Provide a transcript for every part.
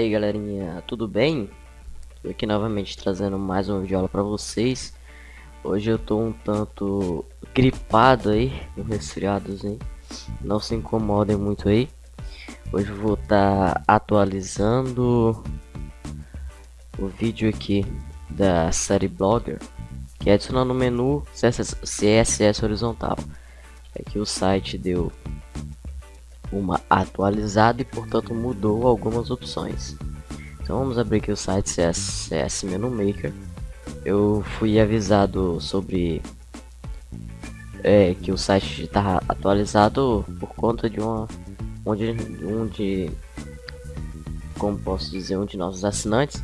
aí galerinha, tudo bem? Tô aqui novamente trazendo mais uma videoaula para vocês. Hoje eu tô um tanto gripado aí, um resfriadozinho Não se incomodem muito aí. Hoje eu vou estar tá atualizando o vídeo aqui da série Blogger Que é adicionando o menu CSS, CSS horizontal. Aqui o site deu uma atualizada e portanto mudou algumas opções. Então vamos abrir aqui o site CSS Menu Maker. Eu fui avisado sobre é, que o site está atualizado por conta de uma onde um de como posso dizer um de nossos assinantes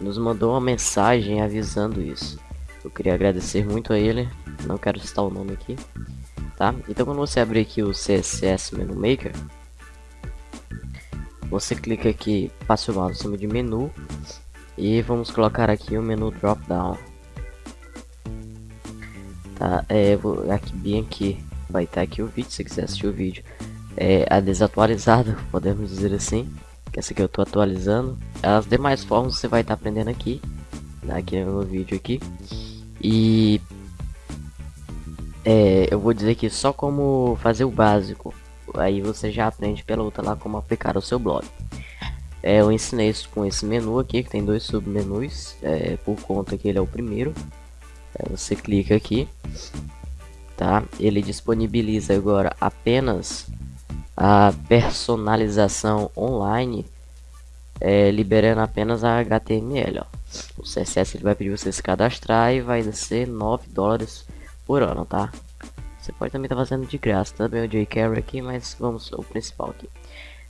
nos mandou uma mensagem avisando isso. Eu queria agradecer muito a ele. Não quero citar o nome aqui tá? Então quando você abrir aqui o CSS Menu Maker, você clica aqui, passe o mouse em cima de menu e vamos colocar aqui o menu drop down. Tá, é, vou, aqui bem aqui vai estar aqui o vídeo, se quiser assistir o vídeo. É a desatualizada, podemos dizer assim, que essa aqui eu estou atualizando. As demais formas você vai estar aprendendo aqui, né, aqui no vídeo aqui. E é, eu vou dizer que só como fazer o básico, aí você já aprende pela outra lá como aplicar o seu blog. É, eu ensinei isso com esse menu aqui, que tem dois submenus, é, por conta que ele é o primeiro. É, você clica aqui, tá? Ele disponibiliza agora apenas a personalização online, é, liberando apenas a HTML. Ó. O CSS ele vai pedir você se cadastrar e vai ser 9 dólares por ano, tá? Você pode também estar tá fazendo de graça, também tá o jQuery aqui, mas vamos ao principal aqui.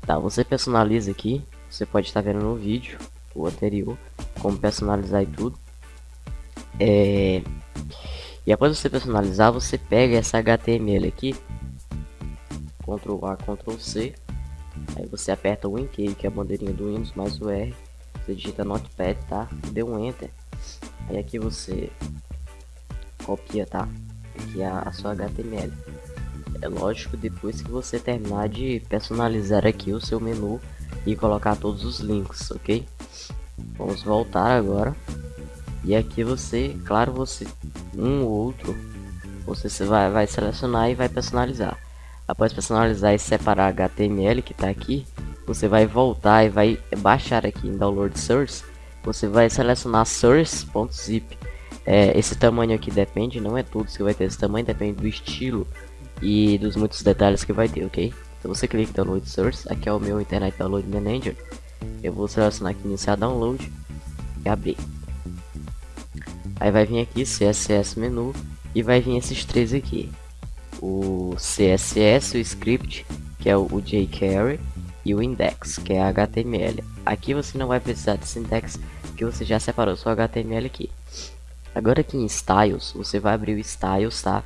Tá, você personaliza aqui, você pode estar vendo no vídeo, o anterior, como personalizar e tudo. É... E após você personalizar, você pega essa HTML aqui, Ctrl A, Ctrl C, aí você aperta o Win-Key, que é a bandeirinha do Windows, mais o R, você digita Notepad, tá? Deu um Enter, aí aqui você copia, tá? A sua HTML. É lógico depois que você terminar de personalizar aqui o seu menu e colocar todos os links, ok? Vamos voltar agora. E aqui você, claro, você um ou outro, você vai, vai selecionar e vai personalizar. Após personalizar e separar HTML que está aqui, você vai voltar e vai baixar aqui em Download Source. Você vai selecionar source.zip é, esse tamanho aqui depende, não é tudo que vai ter esse tamanho, depende do estilo e dos muitos detalhes que vai ter, ok? Então você clica em Download Source, aqui é o meu Internet Download Manager. Eu vou selecionar aqui iniciar download e abrir. Aí vai vir aqui CSS menu e vai vir esses três aqui. O CSS, o script, que é o, jQuery e o index, que é HTML. Aqui você não vai precisar desse index, que você já separou seu HTML aqui. Agora aqui em Styles, você vai abrir o Styles, tá?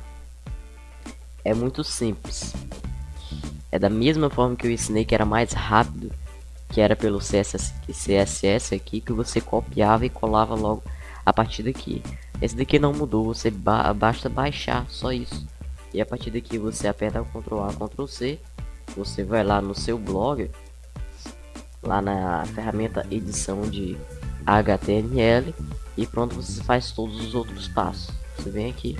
É muito simples. É da mesma forma que eu ensinei que era mais rápido, que era pelo CSS, CSS aqui, que você copiava e colava logo a partir daqui. Esse daqui não mudou, você ba basta baixar, só isso. E a partir daqui você aperta o Ctrl A, Ctrl C, você vai lá no seu blog, lá na ferramenta edição de HTML e pronto, você faz todos os outros passos. Você vem aqui.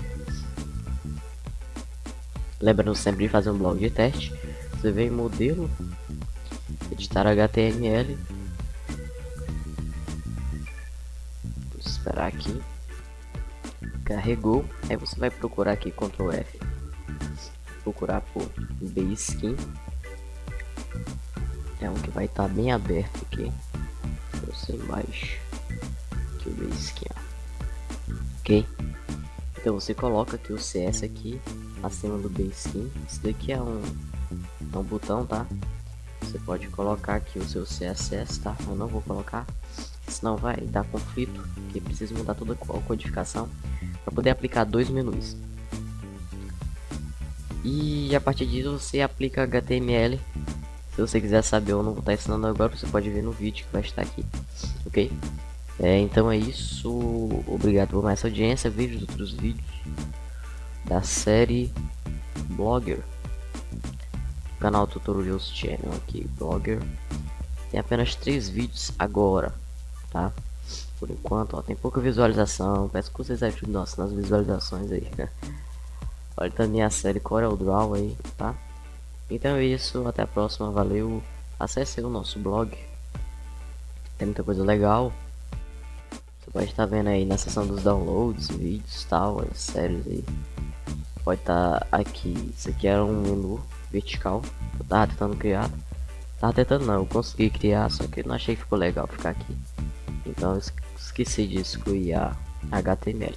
Lembrando sempre de fazer um blog de teste. Você vem em modelo, editar HTML. Vou esperar aqui. Carregou. Aí você vai procurar aqui Ctrl F. Procurar por Baskin. É um que vai estar tá bem aberto aqui. Você embaixo aqui o base aqui, ó. Ok? Então você coloca aqui o CS aqui acima do base skin. Isso daqui é um, é um botão, tá? Você pode colocar aqui o seu CSS, tá? Eu não vou colocar, senão vai dar conflito, que precisa mudar toda a codificação para poder aplicar dois menus. E a partir disso você aplica HTML. Se você quiser saber, eu não vou estar ensinando agora, você pode ver no vídeo que vai estar aqui, ok? É, então é isso. Obrigado por mais audiência. Veja os outros vídeos da série Blogger. Canal Tutorials Channel aqui, Blogger. tem apenas três vídeos agora, tá? Por enquanto, ó, tem pouca visualização. Peço que vocês ajudem nossa, nas visualizações aí. Olha também a série Corel Draw aí, tá? Então é isso, até a próxima, valeu. Acesse o nosso blog. Tem muita coisa legal. Você pode estar vendo aí na seção dos downloads, vídeos tal, as séries aí. Pode estar aqui. Isso aqui era um menu vertical. Eu tava tentando criar. Tava tentando não, eu consegui criar, só que não achei que ficou legal ficar aqui. Então esqueci de excluir a HTML.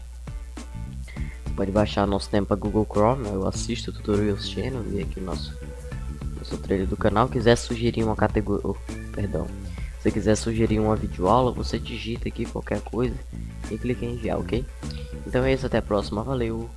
Você pode baixar nosso tempo para Google Chrome, eu assisto Tutorials Channel e aqui o nosso, nosso trailer do canal. Quiser sugerir uma categoria, oh, perdão, se quiser sugerir uma videoaula, você digita aqui qualquer coisa e clica em enviar, ok? Então é isso, até a próxima, valeu!